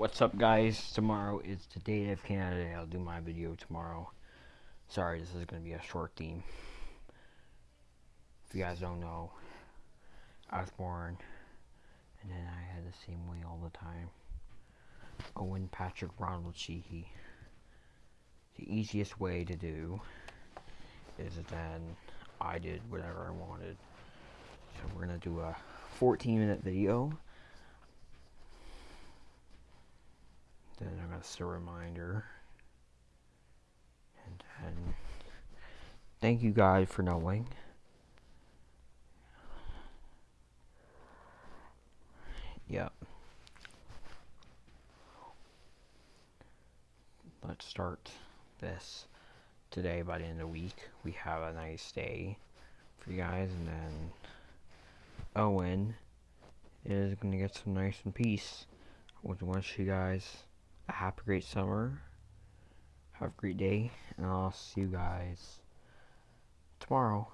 What's up guys? Tomorrow is the date of Canada. I'll do my video tomorrow. Sorry, this is going to be a short theme. If you guys don't know, I was born and then I had the same way all the time. Owen Patrick Ronald Sheehy. The easiest way to do is then I did whatever I wanted. So we're going to do a 14 minute video to set a reminder. And then, thank you guys for knowing. Yep. Let's start this today by the end of the week. We have a nice day for you guys, and then Owen is going to get some nice and peace. I just want you guys a great summer. Have a great day, and I'll see you guys tomorrow.